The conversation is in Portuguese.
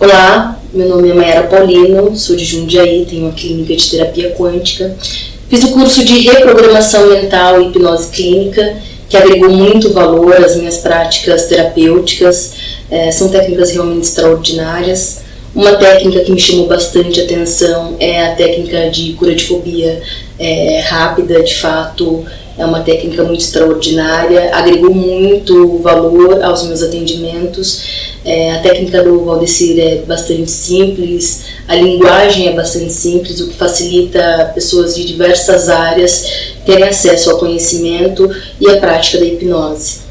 Olá, meu nome é Mayara Paulino, sou de Jundiaí, tenho uma clínica de terapia quântica. Fiz o curso de reprogramação mental e hipnose clínica, que agregou muito valor às minhas práticas terapêuticas. É, são técnicas realmente extraordinárias. Uma técnica que me chamou bastante atenção é a técnica de cura de fobia é, rápida, de fato, é uma técnica muito extraordinária, agregou muito valor aos meus atendimentos. É, a técnica do Valdecir é bastante simples, a linguagem é bastante simples, o que facilita pessoas de diversas áreas terem acesso ao conhecimento e à prática da hipnose.